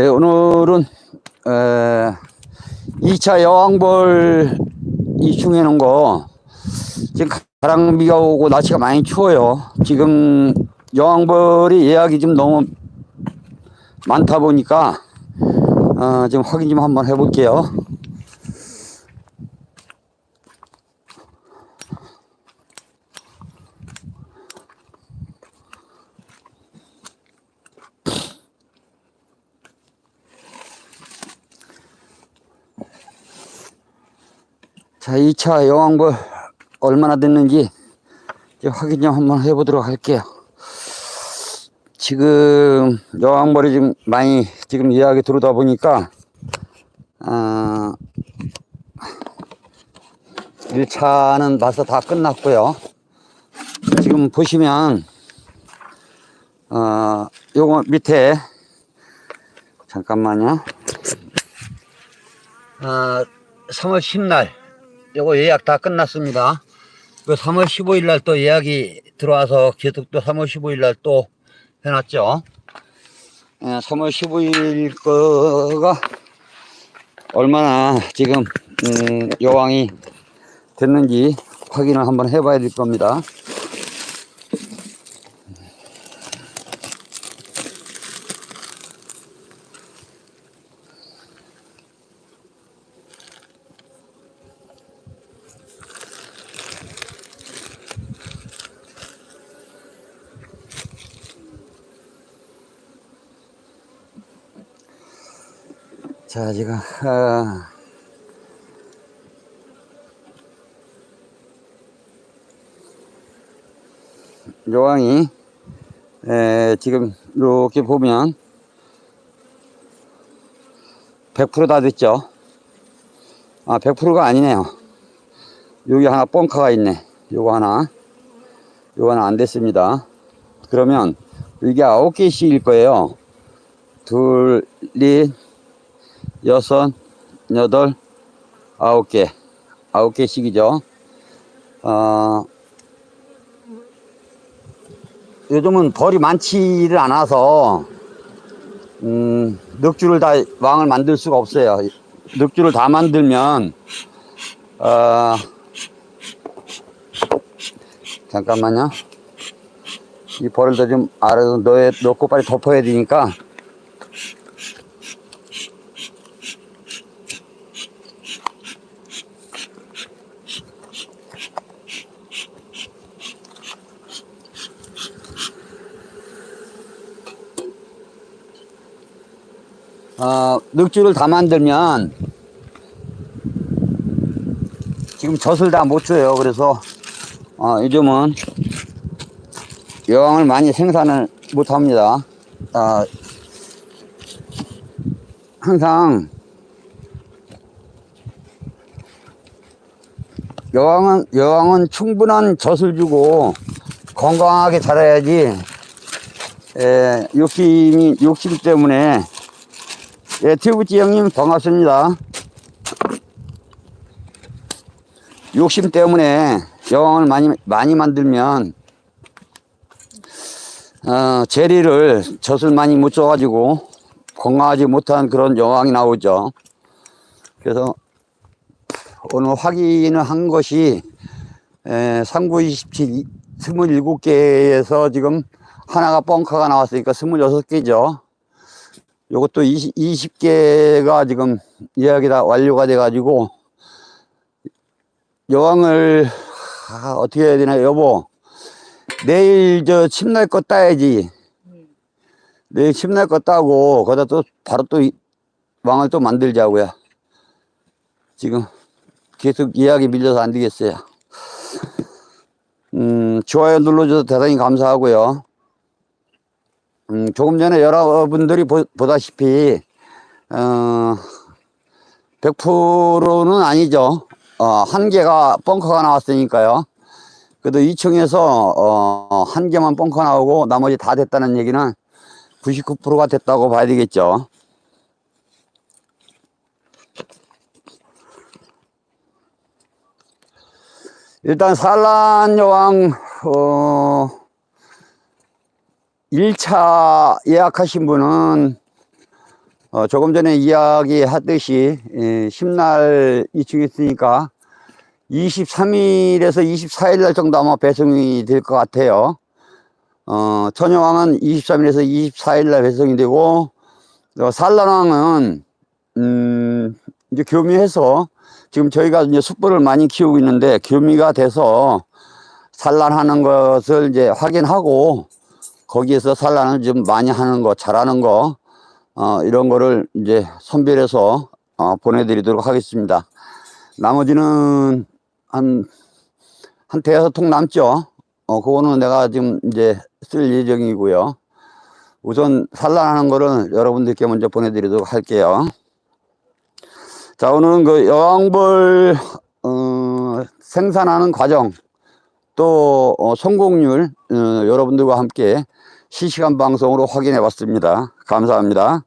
네, 오늘은 에, 2차 여왕벌 이 중에는 거 지금 가랑비가 오고 날씨가 많이 추워요. 지금 여왕벌이 예약이 좀 너무 많다 보니까 어, 지금 확인 좀 한번 해볼게요. 자, 2차 여왕벌 얼마나 됐는지 확인 좀 한번 해보도록 할게요. 지금 여왕벌이 지금 많이 지금 예약이 들어오다 보니까 아, 1차는 벌써 다 끝났고요. 지금 보시면 어, 요거 밑에 잠깐만요. 아, 3월 10날 요거 예약 다 끝났습니다. 그 3월 15일 날 또 예약이 들어와서 또 3월 15일 날 또 해놨죠. 예, 3월 15일 거가 얼마나 지금 음, 여왕이 됐는지 확인을 한번 해봐야 될 겁니다. 자, 지금, 아, 요왕이, 에, 지금, 이렇게 보면, 100%다 됐죠? 아, 100%가 아니네요. 여기 하나 뻥카가 있네. 요거 하나. 요거 하나 안 됐습니다. 그러면, 이게 9개씩일 거예요. 둘, 넷, 여섯, 여덟, 아홉 개, 아홉 개씩이죠. 어, 요즘은 벌이 많지를 않아서, 음, 늑주를 다 왕을 만들 수가 없어요. 늑주를 다 만들면, 어, 잠깐만요. 이 벌을 좀 아래로 넣고 빨리 덮어야 되니까, 어, 늑주를 다 만들면 지금 젖을 다 못 줘요. 그래서 어, 요즘은 여왕을 많이 생산을 못 합니다. 어, 항상 여왕은 여왕은 충분한 젖을 주고 건강하게 자라야지 에, 욕심이 욕심 때문에 예, 튜브찌 형님 반갑습니다. 욕심 때문에 여왕을 많이 많이 만들면 어, 재리를 젖을 많이 못 줘가지고 건강하지 못한 그런 여왕이 나오죠. 그래서 오늘 확인을 한 것이 에, 3927 27개에서 지금 하나가 뻥카가 나왔으니까 26개죠. 요것도 20, 20개가 지금 예약이 다 완료가 돼 가지고 여왕을 아, 어떻게 해야 되나 여보. 내일 저 침날 거 따야지. 내일 침날 거 따고 거기다 또 바로 또 이- 왕을 또 만들자고요. 지금 계속 예약이 밀려서 안 되겠어요. 음 좋아요 눌러줘서 대단히 감사하고요 음, 조금 전에 여러분들이 보, 보다시피, 어, 100%는 아니죠. 어, 한 개가 벙커가 나왔으니까요. 그래도 2층에서, 어, 한 개만 벙커 나오고 나머지 다 됐다는 얘기는 99%가 됐다고 봐야 되겠죠. 일단 산란 여왕, 어, 1차 예약하신 분은 어, 조금 전에 이야기하듯이 예, 10날 이충 있으니까 23일에서 24일 날 정도 아마 배송이 될 것 같아요. 어, 천여왕은 23일에서 24일 날 배송이 되고 어, 산란왕은 음, 이제 교미해서 지금 저희가 이제 숯불을 많이 키우고 있는데 교미가 돼서 산란하는 것을 이제 확인하고 거기에서 산란을 좀 많이 하는 거, 잘하는 거, 어, 이런 거를 이제 선별해서 어, 보내드리도록 하겠습니다. 나머지는 한, 한 대여섯 통 남죠. 어, 그거는 내가 지금 이제 쓸 예정이고요. 우선 산란하는 거는 여러분들께 먼저 보내드리도록 할게요. 자, 오늘은 그 여왕벌, 어, 생산하는 과정, 또, 어, 성공률, 어, 여러분들과 함께 실시간 방송으로 확인해 봤습니다. 감사합니다.